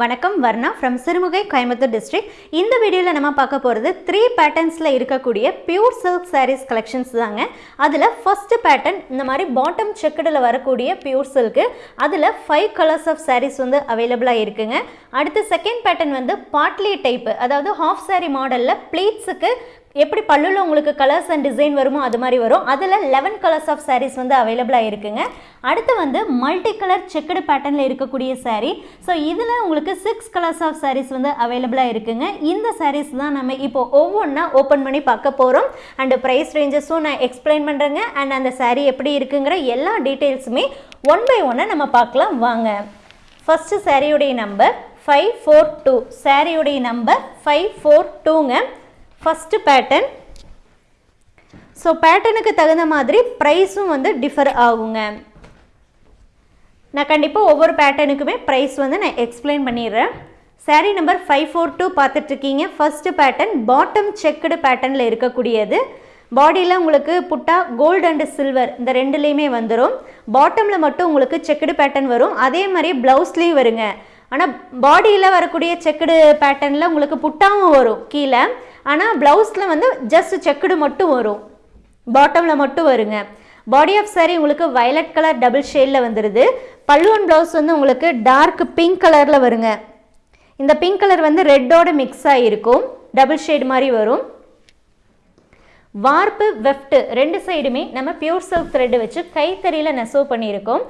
வணக்கம் Varna from Sirumugai Coimbatore district இந்த வீடியோவில் நம்ம பார்க்க போகிறது த்ரீ பேட்டர்ன்ஸில் இருக்கக்கூடிய பியூர் சில்க் சாரீஸ் கலெக்ஷன்ஸ் தாங்க. அதில் ஃபஸ்ட்டு பேட்டர்ன் இந்த மாதிரி பாட்டம் செக்குடில் வரக்கூடிய பியூர் சில்க்கு அதில் ஃபைவ் கலர்ஸ் ஆஃப் சாரீஸ் வந்து அவைலபிளாக இருக்குங்க. அடுத்து செகண்ட் பேட்டர்ன் வந்து பாட்லி டைப்பு அதாவது ஹாஃப் சாரீ மாடலில் ப்ளீட்ஸுக்கு எப்படி பல்லுல உங்களுக்கு கலர்ஸ் அண்ட் டிசைன் வருமோ அது மாதிரி வரும். அதில் லெவன் கலர்ஸ் ஆஃப் சாரீஸ் வந்து அவைலபிளாக இருக்குங்க. அடுத்து வந்து மல்டி கலர் செக்குடு பேட்டர்னில் இருக்கக்கூடிய சாரீ ஸோ இதில் உங்களுக்கு சிக்ஸ் கலர்ஸ் ஆஃப் சாரீஸ் வந்து அவைலபிளாக இருக்குங்க. இந்த சாரீஸ் தான் நம்ம இப்போ ஒவ்வொன்றா ஓப்பன் பண்ணி பார்க்க போகிறோம் அண்டு ப்ரைஸ் ரேஞ்சஸும் நான் எக்ஸ்பிளைன் பண்ணுறேங்க அண்ட் அந்த சாரீ எப்படி இருக்குங்கிற எல்லா டீட்டெயில்ஸுமே ஒன் பை ஒன்னாக நம்ம பார்க்கலாம். வாங்க. ஃபஸ்ட்டு சாரியுடைய நம்பர் ஃபைவ் ஃபோர் டூ சாரியுடைய நம்பர் ஃபைவ் ஃபோர் டூங்க ஃபஸ்ட்டு பேட்டர்ன் ஸோ பேட்டர்னுக்கு தகுந்த மாதிரி ப்ரைஸும் வந்து டிஃபர் ஆகுங்க. நான் கண்டிப்பாக ஒவ்வொரு பேட்டர்னுக்குமே ப்ரைஸ் வந்து நான் எக்ஸ்பிளைன் பண்ணிடுறேன். Saree number five four two பார்த்துட்ருக்கீங்க. ஃபஸ்ட்டு பேட்டர்ன் பாட்டம் செக்குடு பேட்டர்னில் இருக்கக்கூடியது. பாடியில் உங்களுக்கு புட்டா கோல்டு அண்டு சில்வர் இந்த ரெண்டுலேயுமே வந்துடும் பாட்டமில் மட்டும் உங்களுக்கு செக்குடு பேட்டர்ன் வரும். அதே மாதிரி ப்ளவுஸ்லேயும் வருங்க. ஆனால் பாடியில் வரக்கூடிய செக்குடு பேட்டர்னில் உங்களுக்கு புட்டாவும் வரும் கீழே. ஆனால் ப்ளவுஸில் வந்து ஜஸ்ட் செக்குடு மட்டும் வரும். பாட்டமில் மட்டும் வருங்க. பாடி ஆஃப் saree உங்களுக்கு வயலட் கலர் டபுள் ஷேடில் வந்துடுது பல்லுவன் ப்ளவுஸ் வந்து உங்களுக்கு டார்க் பிங்க் கலரில் வருங்க. இந்த பிங்க் கலர் வந்து ரெட்டோட மிக்ஸ் ஆகிருக்கும் டபுள் ஷேட் மாதிரி வரும். வார்ப்பு வெஃப்ட் ரெண்டு சைடுமே நம்ம பியூர் சில்க் த்ரெட் வச்சு கைத்தறியில் நெசவு பண்ணியிருக்கோம்.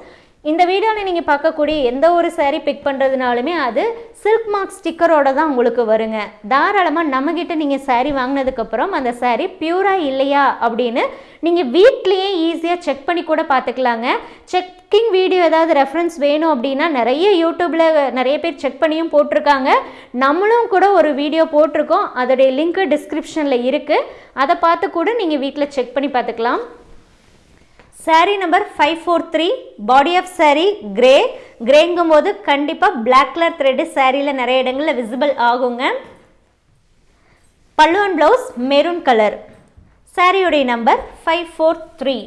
இந்த வீடியோவில் நீங்கள் பார்க்கக்கூடிய எந்த ஒரு சேரீ பிக் பண்ணுறதுனாலுமே அது சில்க் மார்க் ஸ்டிக்கரோட தான் உங்களுக்கு வருங்க. தாராளமாக நம்மக்கிட்ட நீங்கள் சேரீ வாங்கினதுக்கப்புறம் அந்த சேரீ பியூராக இல்லையா அப்படின்னு நீங்கள் வீட்லேயே ஈஸியாக செக் பண்ணி கூட பார்த்துக்கலாங்க. செக்கிங் வீடியோ ஏதாவது ரெஃபரன்ஸ் வேணும் அப்படின்னா நிறைய யூடியூப்பில் நிறைய பேர் செக் பண்ணியும் போட்டிருக்காங்க. நம்மளும் கூட ஒரு வீடியோ போட்டிருக்கோம். அதோடைய லிங்க்கு டிஸ்கிரிப்ஷனில் இருக்குது அதை பார்த்து கூட நீங்கள் வீட்டில் செக் பண்ணி பார்த்துக்கலாம். Saree number five four three body off saree grey கிரேங்கும் போது கண்டிப்பாக பிளாக் கலர் த்ரெட்டு சாரியில் நிறைய இடங்களில் விசிபிள் ஆகுங்க. பல்லுவன் ப்ளவுஸ் மெரூன் கலர் சாரியுடைய number five four three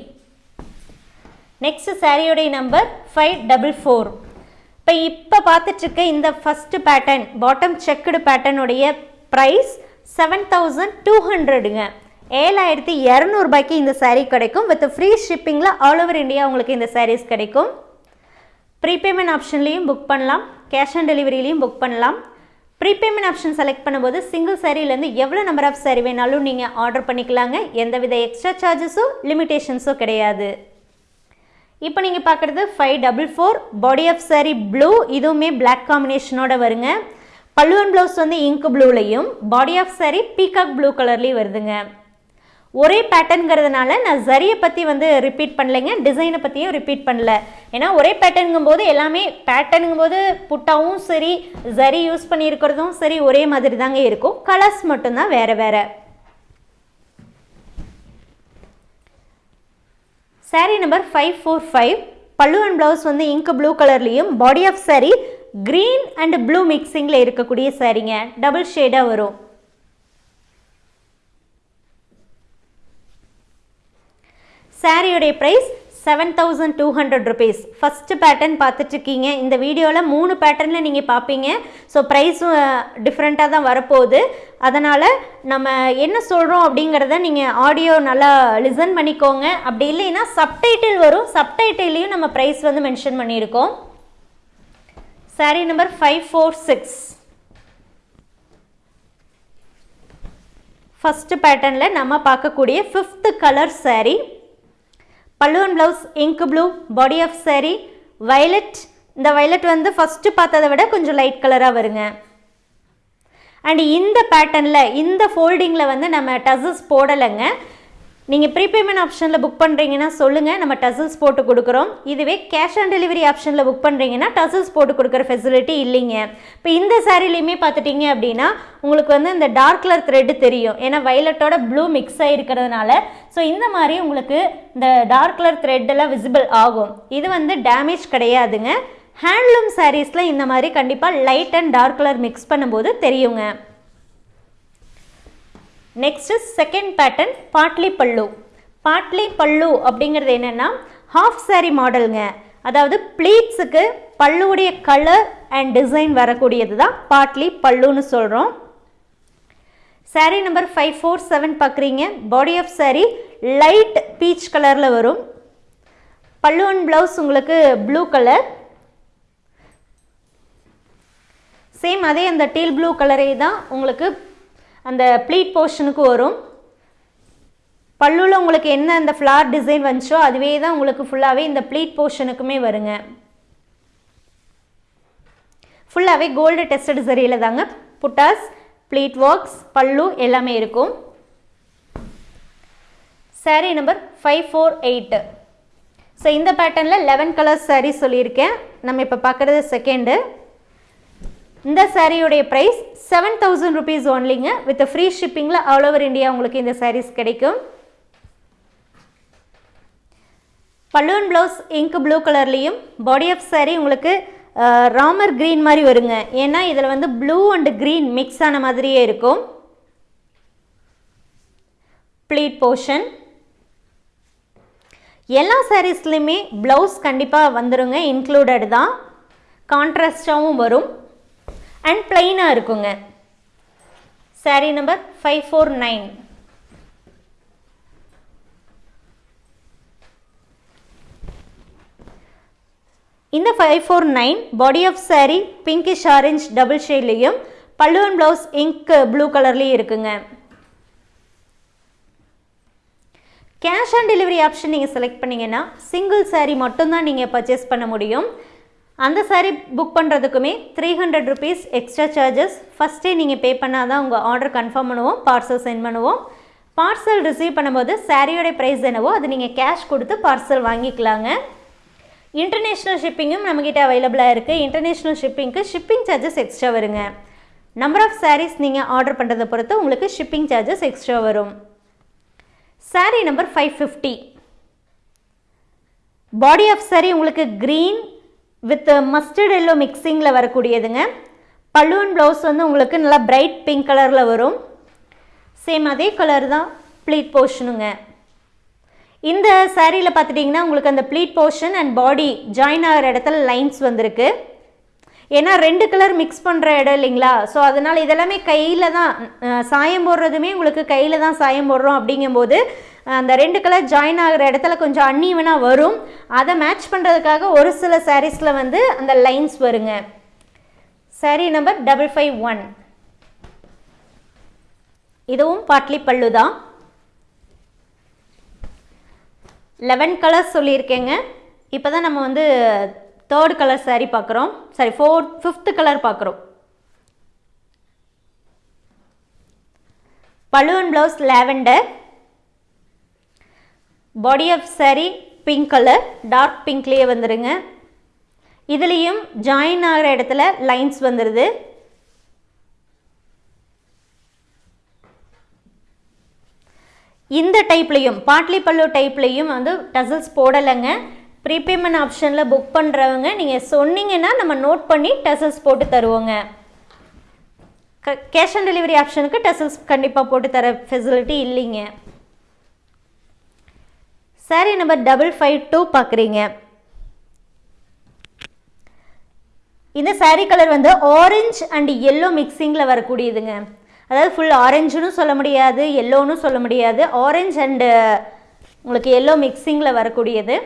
next சாரியுடைய நம்பர் ஃபைவ் டபுள் ஃபோர் இப்போ இப்போ பார்த்துட்ருக்க இந்த ஃபஸ்ட்டு பேட்டர்ன் பாட்டம் செக்குடு பேட்டர்னுடைய ப்ரைஸ் செவன் தௌசண்ட் டூ ஹண்ட்ரடுங்க ஏழாயிரத்தி இரநூறுபாய்க்கு இந்த சாரீ கிடைக்கும். வித் ஃப்ரீ ஷிப்பிங்கில் ஆல் ஓவர் இந்தியா உங்களுக்கு இந்த சாரீஸ் கிடைக்கும். ப்ரீபேமெண்ட் ஆப்ஷன்லேயும் புக் பண்ணலாம். கேஷ் ஆன் டெலிவரியிலையும் புக் பண்ணலாம். ப்ரீபேமெண்ட் ஆப்ஷன் செலக்ட் பண்ணும்போது சிங்கிள் சாரீலேருந்து எவ்வளோ நம்பர் ஆஃப் சாரீ வேணாலும் நீங்கள் ஆர்டர் பண்ணிக்கலாங்க. எந்தவித எக்ஸ்ட்ரா சார்ஜஸோ லிமிட்டேஷன்ஸோ கிடையாது. இப்போ நீங்கள் பார்க்குறது five double four body off saree blue இதுவுமே பிளாக் காம்பினேஷனோட வருங்க. பல்லுவன் ப்ளவுஸ் வந்து ink ப்ளூலையும் body off saree peacock blue கலர்லேயும் வருதுங்க. ஒரே பேட்டர்னுங்கிறதுனால நான் ஜரியை பற்றி வந்து ரிப்பீட் பண்ணலைங்க டிசைனை பற்றியும் ரிப்பீட் பண்ணல. ஏன்னா ஒரே பேட்டர்னுங்கும் போது எல்லாமே பேட்டர்னுங்கும் போது புட்டாவும் சரி ஜரி யூஸ் பண்ணியிருக்கிறதும் சரி ஒரே மாதிரி தாங்க இருக்கும். கலர்ஸ் மட்டும்தான் வேறு வேறு. Saree number five four five pallu and blouse வந்து இங்க் ப்ளூ கலர்லேயும் body off saree green and blue மிக்சிங்கில் இருக்கக்கூடிய சாரீங்க டபுள் ஷேடாக வரும். சாரியுடைய price seven thousand two hundred rupees first pattern பார்த்துட்ருக்கீங்க. இந்த வீடியோவில் மூணு பேட்டர்னில் நீங்கள் பார்ப்பீங்க. ஸோ ப்ரைஸும் டிஃப்ரெண்ட்டாக தான் வரப்போகுது. அதனால் நம்ம என்ன சொல்கிறோம் அப்படிங்கிறத நீங்கள் ஆடியோ நல்லா லிசன் பண்ணிக்கோங்க. அப்படி இல்லைன்னா சப்டைட்டில் வரும். சப்டைட்டிலையும் நம்ம ப்ரைஸ் வந்து மென்ஷன் பண்ணியிருக்கோம். Saree number five four six first பேட்டர்னில் நம்ம பார்க்கக்கூடிய ஃபிஃப்த்து கலர் சாரீ பல்லுவன் blouse ink blue body off saree violet இந்த வயலட் வந்து ஃபஸ்ட்டு பார்த்ததை விட கொஞ்சம் லைட் கலராக வருங்க. அண்ட் இந்த பேட்டர்னில் இந்த ஃபோல்டிங்கில் வந்து நம்ம டசஸ் போடலைங்க. நீங்கள் ப்ரீபேமெண்ட் ஆப்ஷனில் புக் பண்ணுறீங்கன்னா சொல்லுங்கள் நம்ம டசல்ஸ் போட்டு கொடுக்குறோம். இதுவே கேஷ் ஆன் டெலிவரி ஆப்ஷனில் புக் பண்ணுறீங்கன்னா டசல்ஸ் போட்டு கொடுக்குற ஃபெசிலிட்டி இல்லைங்க. இப்போ இந்த சாரிலையுமே பார்த்துட்டிங்க அப்படின்னா உங்களுக்கு வந்து இந்த டார்க் கலர் த்ரெட்டு தெரியும். ஏன்னா வைலட்டோட ப்ளூ மிக்ஸ் ஆகிருக்கிறதுனால ஸோ இந்த மாதிரி உங்களுக்கு இந்த டார்க் கலர் த்ரெட்டெல்லாம் விசிபிள் ஆகும். இது வந்து டேமேஜ் கிடையாதுங்க. ஹேண்ட்லூம் சாரீஸில் இந்த மாதிரி கண்டிப்பாக light and dark colour mix பண்ணும்போது தெரியுங்க. நெக்ஸ்ட்டு செகண்ட் பேட்டர்ன் பாட்லி பல்லு பாட்லி பல்லு அப்படிங்கிறது என்னென்னா ஹாஃப் சாரி மாடலுங்க அதாவது ப்ளீட்ஸுக்கு பல்லுவுடைய கலர் அண்ட் டிசைன் வரக்கூடியது தான் பாட்லி பல்லுன்னு சொல்கிறோம் saree number five four seven பார்க்குறீங்க body off saree light peach கலரில் வரும். பல்லு அண்ட் ப்ளவுஸ் உங்களுக்கு ப்ளூ கலர் சேம் அதே அந்த டீல் ப்ளூ கலரே தான் உங்களுக்கு அந்த ப்ளீட் போர்ஷனுக்கு வரும். பல்லுவில் உங்களுக்கு என்ன அந்த ஃப்ளார் டிசைன் வந்துச்சோ அதுவே தான் உங்களுக்கு ஃபுல்லாகவே இந்த ப்ளீட் போர்ஷனுக்குமே வருங்க. ஃபுல்லாகவே கோல்டு டெஸ்டட் சரியில் தாங்க புட்டாஸ் ப்ளீட் ஒர்க்ஸ் பல்லு எல்லாமே இருக்கும். Saree number five four eight so இந்த பேட்டர்னில் லெவன் கலர்ஸ் சாரீ சொல்லியிருக்கேன். நம்ம இப்போ பார்க்குறது செகண்டு இந்த சாரியுடைய ப்ரைஸ் செவன் தௌசண்ட் ருபீஸ் ஒன்லிங்க வித் ஃப்ரீ ஷிப்பிங்கில் ஆல் ஓவர் இந்தியா உங்களுக்கு இந்த சாரீஸ் கிடைக்கும். பல்லூன் ப்ளவுஸ் இங்க் ப்ளூ கலர்லேயும் பாடி ஆஃப் சாரீ உங்களுக்கு ராமர் க்ரீன் மாதிரி வருங்க. ஏன்னா இதில் வந்து ப்ளூ அண்ட் க்ரீன் மிக்ஸ் ஆன மாதிரியே இருக்கும். ப்ளீட் போர்ஷன் எல்லா சாரீஸ்லையுமே ப்ளவுஸ் கண்டிப்பாக வந்துருங்க. இன்க்ளூடட் தான். கான்ட்ராஸ்டாகவும் வரும். அண்ட் பிளைனாக இருக்குங்க. Saree number five four nine இந்த five four nine body off saree pinkish orange double ஷேட்லேயும் பல்லுவன் ப்ளவுஸ் இங்க் ப்ளூ கலர்லேயும் இருக்குங்க. கேஷ் ஆன் டெலிவரி ஆப்ஷன் நீங்கள் செலக்ட் பண்ணிங்கன்னா சிங்கிள் சாரீ மட்டும்தான் நீங்கள் பர்ச்சேஸ் பண்ண முடியும். அந்த sari book பண்ணுறதுக்குமே three hundred rupees extra charges ஃபஸ்ட்டே நீங்கள் பே பண்ணால் தான் உங்கள் ஆர்டர் கன்ஃபார்ம் பண்ணுவோம் பார்சல் சென்ட் பண்ணுவோம். பார்சல் ரிசீவ் பண்ணும்போது சாரியோடைய ப்ரைஸ் என்னவோ அது நீங்கள் கேஷ் கொடுத்து பார்சல் வாங்கிக்கலாங்க. இன்டர்நேஷ்னல் ஷிப்பிங்கும் நம்மக்கிட்ட அவைலபிளாக இருக்குது இன்டர்நேஷ்னல் ஷிப்பிங்க்கு ஷிப்பிங் சார்ஜஸ் எக்ஸ்ட்ரா வருங்க. நம்பர் ஆஃப் சாரீஸ் நீங்கள் ஆர்டர் பண்ணுறதை பொறுத்து உங்களுக்கு ஷிப்பிங் சார்ஜஸ் எக்ஸ்ட்ரா வரும். Saree number five fifty body off saree உங்களுக்கு க்ரீன் வித் மஸ்டர்ட் எல்லோ மிக்சிங்கில் வரக்கூடியதுங்க. பல்லுவன் ப்ளவுஸ் வந்து உங்களுக்கு நல்லா பிரைட் பிங்க் கலரில் வரும். சேம் அதே கலர் தான் ப்ளீட் போர்ஷனுங்க இந்த சாரியில் பார்த்துட்டிங்கன்னா உங்களுக்கு அந்த pleat portion and body join ஆகிற இடத்துல லைன்ஸ் வந்திருக்கு. ஏன்னா ரெண்டு கலர் மிக்ஸ் பண்ணுற இடம் இல்லைங்களா? ஸோ அதனால் இதெல்லாமே கையில் தான் சாயம் போடுறதுமே உங்களுக்கு கையில் தான் சாயம் போடுறோம் அப்படிங்கும்போது அந்த ரெண்டு கலர் ஜாயின் ஆகிற இடத்துல கொஞ்சம் அன்னீவனாக வரும். அதை மேட்ச் பண்ணுறதுக்காக ஒரு சில சாரீஸில் வந்து அந்த லைன்ஸ் வருங்க. Sari number double five one இதுவும் பாட்லி பல்லு தான். லெவன் கலர்ஸ் சொல்லியிருக்கேங்க. இப்போ தான் நம்ம வந்து தேர்ட் கலர் சாரீ பார்க்குறோம் சாரி ஃபோர்த் ஃபிஃப்த்து கலர் பார்க்குறோம் balloon blouse lavender body off saree pink colour dark பிங்க்லேயே வந்துடுங்க இதுலேயும் ஜாயின் ஆகிற இடத்துல லைன்ஸ் வந்துடுது இந்த டைப்லேயும் பாட்லி பல்லு டைப்லேயும் வந்து டசல்ஸ் போடலைங்க. ப்ரீபேமெண்ட் ஆப்ஷனில் புக் பண்ணுறவங்க நீங்கள் சொன்னீங்கன்னா நம்ம நோட் பண்ணி டசல்ஸ் போட்டு தருவோங்க. க கேஷ் ஆன் டெலிவரி ஆப்ஷனுக்கு டசல்ஸ் கண்டிப்பாக போட்டு தர ஃபெசிலிட்டி இல்லைங்க. Sari number double five two பார்க்குறீங்க இந்த சாரீ கலர் வந்து ஆரஞ்ச் அண்ட் எல்லோ மிக்சிங்கில் வரக்கூடியதுங்க. அதாவது ஃபுல் ஆரஞ்சுன்னு சொல்ல முடியாது எல்லோன்னு சொல்ல முடியாது ஆரஞ்ச் அண்டு உங்களுக்கு எல்லோ மிக்சிங்கில் வரக்கூடியது.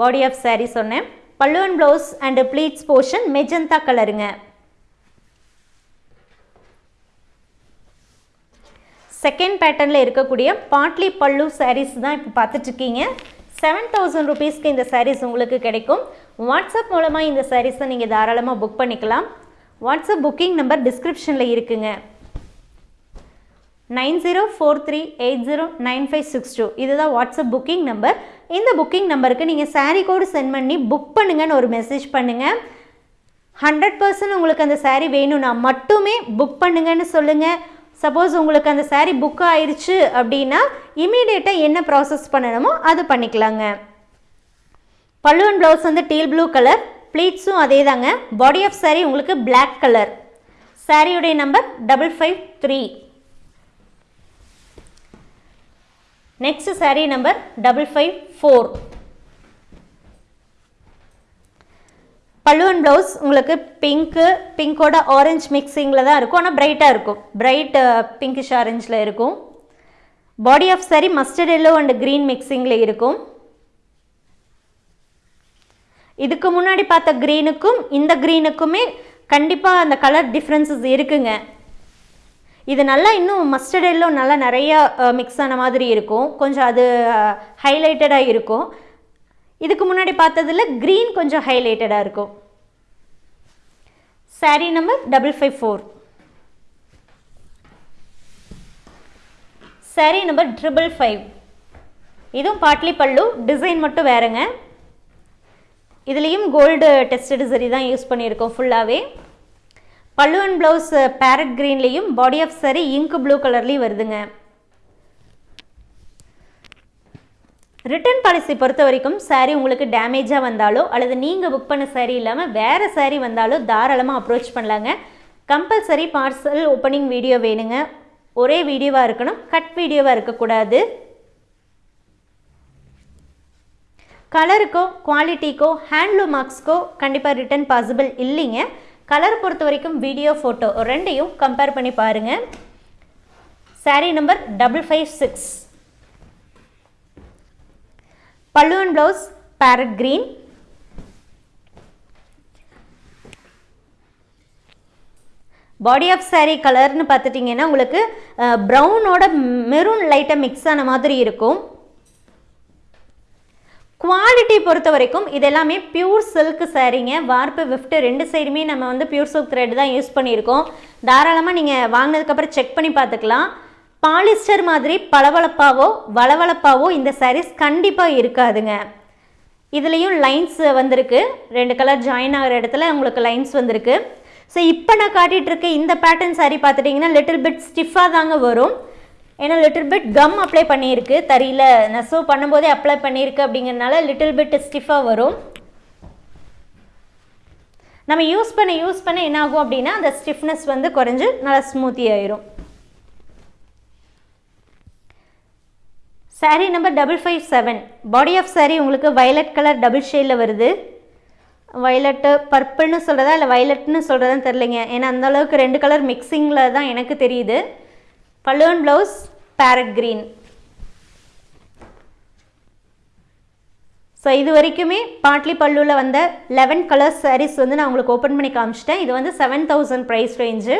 பாடி ஆஃப் சாரீ சொன்னேன். பல்லுவன் blouse and pleats portion magenta கலருங்க செகண்ட் பேட்டர்னில் இருக்கக்கூடிய பாட்லி பல்லு சாரீஸ் தான் இப்போ பார்த்துட்ருக்கீங்க. செவன் தௌசண்ட் ருபீஸ்க்கு இந்த சாரீஸ் உங்களுக்கு கிடைக்கும். வாட்ஸ்அப் மூலமாக இந்த சாரீஸை நீங்கள் தாராளமாக புக் பண்ணிக்கலாம். வாட்ஸ்அப் புக்கிங் நம்பர் டிஸ்கிரிப்ஷனில் இருக்குங்க. Nine zero four three eight zero nine five six two. இதுதான் வாட்ஸ்அப் புக்கிங் நம்பர் இந்த புக்கிங் நம்பருக்கு நீங்கள் சாரீ கோடு சென்ட் பண்ணி புக் பண்ணுங்கன்னு ஒரு மெசேஜ் பண்ணுங்கள் ஹண்ட்ரட் பர்சன்ட் உங்களுக்கு அந்த சாரீ வேணும்னா மட்டுமே புக் பண்ணுங்கன்னு சொல்லுங்கள் சப்போஸ் உங்களுக்கு அந்த சாரீ புக் ஆயிடுச்சு அப்படின்னா இமீடியட்டாக என்ன ப்ராசஸ் பண்ணணுமோ அது பண்ணிக்கலாங்க. பல்லுவன் ப்ளவுஸ் வந்து டீல் ப்ளூ கலர் ப்ளீட்ஸும் அதே தாங்க பாடி ஆஃப் சாரீ உங்களுக்கு பிளாக் கலர் சாரியுடைய number double five three next sari number double five four பல்லுவன் அண்ட் ப்ளவுஸ் உங்களுக்கு பிங்க்கு பிங்கோட ஆரஞ்சு மிக்சிங்கில் தான் இருக்கும். ஆனால் பிரைட்டாக இருக்கும். பிரைட் பிங்கிஷ் ஆரஞ்சில் இருக்கும். Body off saree mustard yellow and green மிக்சிங்கில் இருக்கும். இதுக்கு முன்னாடி பார்த்த க்ரீனுக்கும் இந்த க்ரீனுக்குமே கண்டிப்பாக அந்த கலர் டிஃப்ரென்சஸ் இருக்குங்க. இது நல்லா இன்னும் மஸ்டர்ட் எல்லோ நல்லா நிறையா மிக்ஸ் ஆன மாதிரி இருக்கும். கொஞ்சம் அது ஹைலைட்டடாக இருக்கும். இதுக்கு முன்னாடி பார்த்ததில் க்ரீன் கொஞ்சம் ஹைலைட்டடாக இருக்கும். Saree number double five four saree number triple five இதுவும் பாட்லி பல்லு டிசைன் மட்டும் வேறுங்க. இதுலேயும் கோல்டு டெஸ்டட் சரி தான் யூஸ் பண்ணியிருக்கோம் ஃபுல்லாகவே பல்லு and blouse parrot க்ரீன்லேயும் body off saree ink blue கலர்லேயும் வருதுங்க. ரிட்டர்ன் பாலிசி பொறுத்த வரைக்கும் சாரீ உங்களுக்கு டேமேஜாக வந்தாலோ அல்லது நீங்கள் புக் பண்ண சாரீ இல்லாமல் வேறு சாரீ வந்தாலோ தாராளமாக அப்ரோச் பண்ணலாங்க. கம்பல்சரி பார்சல் ஓப்பனிங் வீடியோ வேணுங்க. ஒரே வீடியோவாக இருக்கணும் கட் வீடியோவாக இருக்கக்கூடாது கலருக்கோ குவாலிட்டிக்கோ ஹேண்ட்லூம் மார்க்ஸ்க்கோ கண்டிப்பாக ரிட்டர்ன் பாசிபிள் இல்லைங்க. கலர் பொறுத்த வரைக்கும் வீடியோ ஃபோட்டோ ரெண்டையும் கம்பேர் பண்ணி பாருங்கள் saree number double five six pallu and blouse parrot green body off saree கலர்னு பார்த்துட்டிங்கன்னா உங்களுக்கு ப்ரௌனோட மெரூன் லைட்டாக மிக்ஸ் ஆன மாதிரி இருக்கும். குவாலிட்டி பொறுத்த வரைக்கும் இது எல்லாமே பியூர் சில்க் சாரீங்க வார்ப்பு விஃப்ட் ரெண்டு சைடுமே நம்ம வந்து பியூர் சில்க் த்ரெட் தான் யூஸ் பண்ணியிருக்கோம். தாராளமாக நீங்கள் வாங்கினதுக்கப்புறம் செக் பண்ணி பார்த்துக்கலாம். பாலிஸ்டர் மாதிரி பளபளப்பாவோ வளவளப்பாவோ இந்த சாரீஸ் கண்டிப்பாக இருக்காதுங்க. இதுலேயும் லைன்ஸ் வந்திருக்கு. ரெண்டு கலர் ஜாயின் ஆகிற இடத்துல உங்களுக்கு லைன்ஸ் வந்திருக்கு. ஸோ இப்போ நான் காட்டிகிட்ருக்க இந்த பேட்டர்ன் சாரீ பார்த்துட்டிங்கன்னா லிட்டில் பிட் ஸ்டிஃபாக தாங்க வரும். ஏன்னா லிட்டில் பிட் கம் அப்ளை பண்ணியிருக்கு. தறியில் நெசவு பண்ணும்போதே அப்ளை பண்ணியிருக்கு அப்படிங்கிறனால லிட்டில் பிட் ஸ்டிஃபாக வரும். நம்ம யூஸ் பண்ண யூஸ் பண்ண என்ன ஆகும் அப்படின்னா அந்த ஸ்டிஃப்னஸ் வந்து குறைஞ்சு நல்லா ஸ்மூத்தி ஆயிரும். Saree number double five seven body off saree உங்களுக்கு வயலட் கலர் டபுள் ஷேடில் வருது. வயலட்டு பர்பிள்னு சொல்கிறதா இல்லை வயலட்னு சொல்கிறதான்னு தெரிலிங்க ஏன்னா அந்த அளவுக்கு ரெண்டு கலர் மிக்சிங்கில் தான் எனக்கு தெரியுது. பல்லுவன் ப்ளவுஸ் பேரட் க்ரீன் ஸோ இது வரைக்குமே பாட்லி பல்லுவில் வந்த லெவன் கலர்ஸ் சாரீஸ் வந்து நான் உங்களுக்கு ஓப்பன் பண்ணி காமிச்சிட்டேன். இது வந்து செவன் தௌசண்ட் ப்ரைஸ் ரேஞ்சு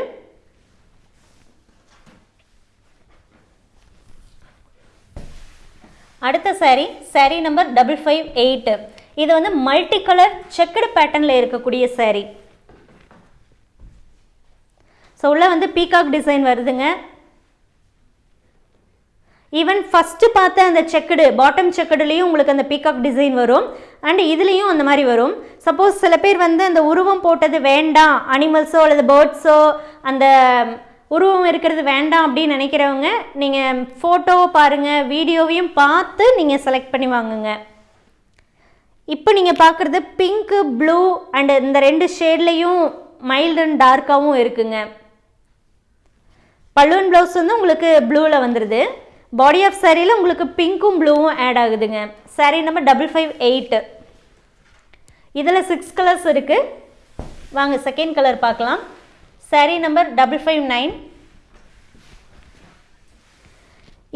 அடுத்த saree saree number double five eight இது வந்து மல்டி கலர் செக்குடு பேட்டர்னில் இருக்கக்கூடிய சாரீ ஸோ உள்ளே வந்து பீகாக் டிசைன் வருதுங்க. ஈவன் ஃபஸ்ட்டு பார்த்த அந்த செக்குடு பாட்டம் செக்குடுலேயும் உங்களுக்கு அந்த பீகாக் டிசைன் வரும். அண்ட் இதுலேயும் அந்த மாதிரி வரும். சப்போஸ் சில பேர் வந்து அந்த உருவம் போட்டது வேண்டாம் அனிமல்ஸோ அல்லது பேர்ட்ஸோ அந்த உருவம் இருக்கிறது வேண்டாம் அப்படின்னு நினைக்கிறவங்க நீங்கள் ஃபோட்டோ பாருங்கள் வீடியோவையும் பார்த்து நீங்கள் செலக்ட் பண்ணி வாங்குங்க. இப்போ நீங்கள் பார்க்குறது பிங்க்கு ப்ளூ அண்டு இந்த ரெண்டு ஷேட்லேயும் மைல்டு அண்ட் டார்க்காகவும் இருக்குங்க. பலூன் ப்ளவுஸ் வந்து உங்களுக்கு ப்ளூவில் வந்துடுது பாடி ஆஃப் சாரியில் உங்களுக்கு பிங்க்கும் ப்ளூவும் ஆட் ஆகுதுங்க. Saree number double five eight இதில் சிக்ஸ் கலர்ஸ் இருக்குது வாங்க செகண்ட் கலர் பார்க்கலாம். Saree number double five nine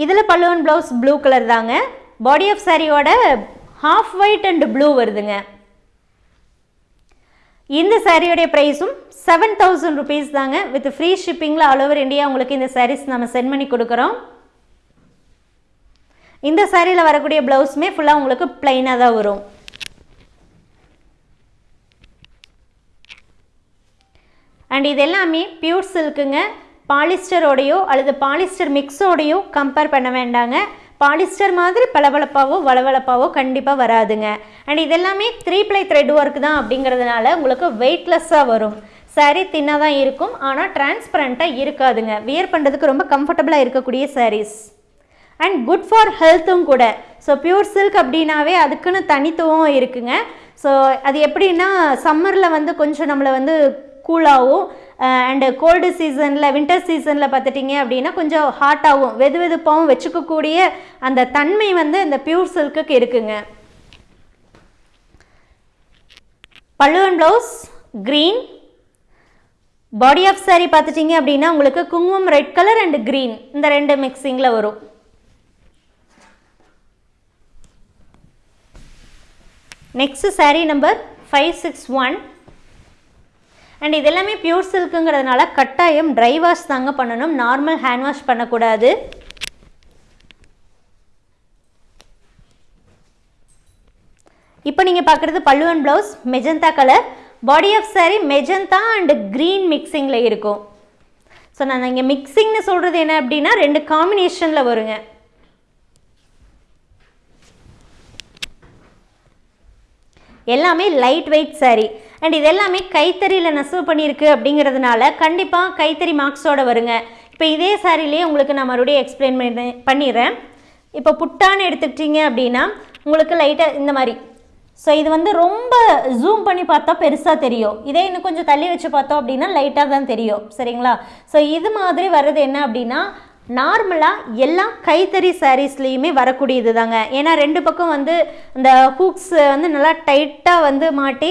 இதில் பல்லுவன் ப்ளவுஸ் ப்ளூ கலர் தாங்க. பாடி ஆஃப் சாரியோட ஹாஃப் ஒயிட் அண்ட் ப்ளூ வருதுங்க. இந்த சாரியோடைய ப்ரைஸும் செவன் தௌசண்ட் ருபீஸ் தாங்க. வித் ஃப்ரீ ஷிப்பிங்கில் ஆல் ஓவர் இந்தியா உங்களுக்கு இந்த சாரீஸ் நம்ம சென்ட் பண்ணி கொடுக்குறோம். இந்த சாரியில் வரக்கூடிய ப்ளவுஸுமே ஃபுல்லாக உங்களுக்கு பிளைனாக தான் வரும். அண்ட் இது எல்லாமே பியூர் சில்க்குங்க பாலிஸ்டரோடையோ அல்லது பாலிஸ்டர் மிக்ஸோடையோ கம்பேர் பண்ண வேண்டாங்க. பாலிஸ்டர் மாதிரி பளபளப்பாவோ வளவளப்பாவோ கண்டிப்பாக வராதுங்க. அண்ட் இதெல்லாமே த்ரீ ப்ளை த்ரெட் ஒர்க் தான் அப்படிங்கிறதுனால உங்களுக்கு வெயிட்லெஸ்ஸாக வரும். சாரீ தின்னாக தான் இருக்கும். ஆனால் டிரான்ஸ்பரண்ட்டாக இருக்காதுங்க. வியர் பண்ணுறதுக்கு ரொம்ப கம்ஃபர்டபுளாக இருக்கக்கூடிய சாரீஸ் அண்ட் குட் ஃபார் ஹெல்த்தும் கூட. ஸோ பியூர் சில்க் அப்படின்னாவே அதுக்குன்னு தனித்துவம் இருக்குங்க. ஸோ அது எப்படின்னா சம்மரில் வந்து கொஞ்சம் நம்மளை வந்து கூலாகவும் அண்டு கோல்டு சீசனில் வின்டர் சீசனில் பார்த்துட்டிங்க அப்படின்னா கொஞ்சம் ஹாட்டாகவும் வெது வெதுப்பாகவும் வச்சுக்கக்கூடிய அந்த தன்மை வந்து இந்த பியூர் சில்க்குக்கு இருக்குங்க. பல்லுவன் blouse green body off saree பார்த்துட்டிங்க அப்படின்னா உங்களுக்கு குங்குமம் ரெட் கலர் அண்ட் க்ரீன் இந்த ரெண்டு மிக்சிங்கில் வரும். Next saree number five six one and இதெல்லாமே பியூர் சில்க்குங்கிறதுனால கட்டாயம் ட்ரை வாஷ் தாங்க பண்ணணும். நார்மல் ஹேண்ட் வாஷ் பண்ணக்கூடாது. இப்போ நீங்கள் பார்க்குறது pallu and blouse magenta colour body off saree magenta and green மிக்சிங்கில் இருக்கும். ஸோ நான் இங்கே மிக்சிங்னு சொல்கிறது என்ன அப்படின்னா ரெண்டு காம்பினேஷனில் வருங்க. எல்லாமே லைட் வெயிட் சாரீ அண்ட் இது எல்லாமே கைத்தறியில் நெசவு பண்ணியிருக்கு அப்படிங்கிறதுனால கண்டிப்பாக கைத்தறி மார்க்ஸோட வருங்க. இப்போ இதே சாரிலேயே உங்களுக்கு நான் மறுபடியும் எக்ஸ்பிளைன் பண்ணி பண்ணிடுறேன். இப்போ புட்டான்னு எடுத்துக்கிட்டீங்க அப்படின்னா உங்களுக்கு லைட்டாக இந்த மாதிரி. ஸோ இது வந்து ரொம்ப ஜூம் பண்ணி பார்த்தா பெருசாக தெரியும். இதே இன்னும் கொஞ்சம் தள்ளி வச்சு பார்த்தோம் அப்படின்னா லைட்டாக தான் தெரியும். சரிங்களா? ஸோ இது மாதிரி வர்றது என்ன அப்படின்னா நார்மலாக எல்லா கைத்தறி சாரீஸ்லேயுமே வரக்கூடியது தாங்க ஏன்னா ரெண்டு பக்கம் வந்து இந்த ஹூக்ஸ் வந்து நல்லா டைட்டாக வந்து மாட்டி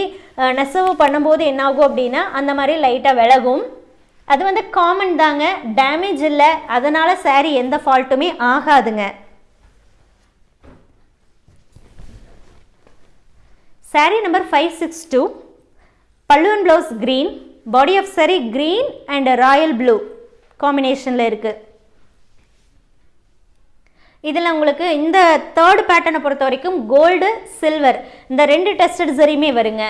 நெசவு பண்ணும்போது என்னாகும் அப்படின்னா அந்த மாதிரி லைட்டாக விலகும். அது வந்து காமன் தாங்க. டேமேஜ் இல்லை. அதனால் சாரீ எந்த ஃபால்ட்டுமே ஆகாதுங்க. Saree number five six two பல்லுவன் blouse green body off saree green and royal blue காம்பினேஷனில் இருக்குது இதில் உங்களுக்கு இந்த தேர்ட் பேட்டர்னை பொறுத்த வரைக்கும் கோல்டு சில்வர் இந்த ரெண்டு டெஸ்டட் சரியுமே வருங்க.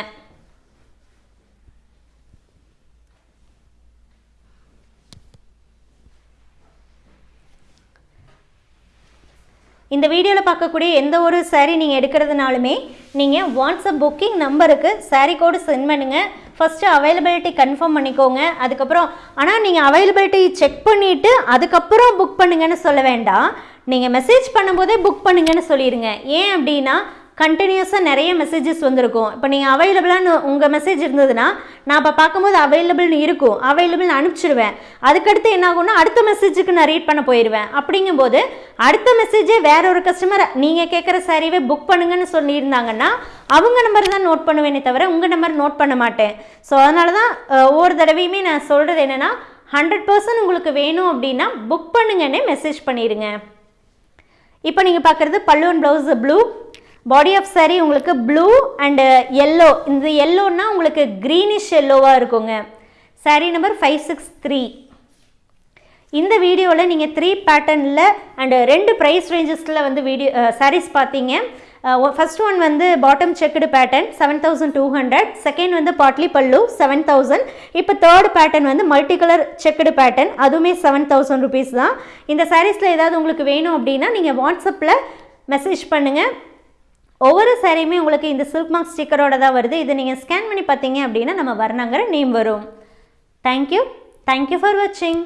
இந்த வீடியோவில் பார்க்கக்கூடிய எந்த ஒரு saree நீங்கள் எடுக்கிறதுனாலுமே நீங்கள் வாட்ஸ்அப் புக்கிங் நம்பருக்கு சாரீ கோடு சென்ட் பண்ணுங்கள் ஃபஸ்ட்டு அவைலபிலிட்டி கன்ஃபார்ம் பண்ணிக்கோங்க. அதுக்கப்புறம் ஆனால் நீங்கள் அவைலபிலிட்டி செக் பண்ணிவிட்டு அதுக்கப்புறம் புக் பண்ணுங்கன்னு சொல்ல வேண்டாம். நீங்கள் மெசேஜ் பண்ணும்போதே புக் பண்ணுங்கன்னு சொல்லிடுங்க. ஏன் அப்படின்னா கண்டினியூஸாக நிறைய மெசேஜஸ் வந்திருக்கும். இப்போ நீங்கள் அவைலபிளான்னு உங்கள் மெசேஜ் இருந்ததுன்னா நான் இப்போ பார்க்கும்போது அவைலபிள்னு இருக்கும். அவைலபிள்னு அனுப்பிச்சிடுவேன் அதுக்கடுத்து என்ன ஆகும்னா அடுத்த மெசேஜுக்கு நான் ரீட் பண்ண போயிடுவேன். அப்படிங்கும்போது அடுத்த மெசேஜே வேற ஒரு கஸ்டமர் நீங்கள் கேட்குற சாரீவே புக் பண்ணுங்கன்னு சொல்லியிருந்தாங்கன்னா அவங்க நம்பர் தான் நோட் பண்ணுவேனே தவிர உங்கள் நம்பர் நோட் பண்ண மாட்டேன். ஸோ அதனால தான் ஒவ்வொரு தடவையுமே நான் சொல்கிறது என்னென்னா ஹண்ட்ரட் பர்சன்ட் உங்களுக்கு வேணும் அப்படின்னா புக் பண்ணுங்கன்னே மெசேஜ் பண்ணிடுங்க. இப்போ நீங்கள் பார்க்குறது பல்லுவன் blouse blue body off saree உங்களுக்கு ப்ளூ அண்டு எல்லோ இந்த எல்லோன்னா உங்களுக்கு க்ரீனிஷ் எல்லோவாக இருக்குங்க. Saree number five six three இந்த வீடியோவில் நீங்கள் த்ரீ பேட்டர்னில் அண்டு ரெண்டு ப்ரைஸ் ரேஞ்சஸில் வந்து வீடியோ சாரீஸ் பார்த்தீங்க Uh, ஃபர்ஸ்ட் ஒன் வந்து bottom checked pattern seven thousand two hundred second வந்து பாட்லி பல்லு செவன் தௌசண்ட் இப்போ தேர்ட் பேட்டர்ன் வந்து மல்டி கலர் செக்குடு பேட்டர்ன் அதுவுமே செவன் தௌசண்ட் ருபீஸ் தான். இந்த சாரீஸில் ஏதாவது உங்களுக்கு வேணும் அப்படின்னா நீங்கள் வாட்ஸ்அப்பில் மெசேஜ் பண்ணுங்கள் ஒவ்வொரு சாரியுமே உங்களுக்கு இந்த சில்க் மார்க் ஸ்டிக்கரோட தான் வருது. இதை நீங்கள் ஸ்கேன் பண்ணி பார்த்தீங்க அப்படின்னா நம்ம வர்ணங்கிற நேம் வரும். Thank you thank you for வாட்சிங்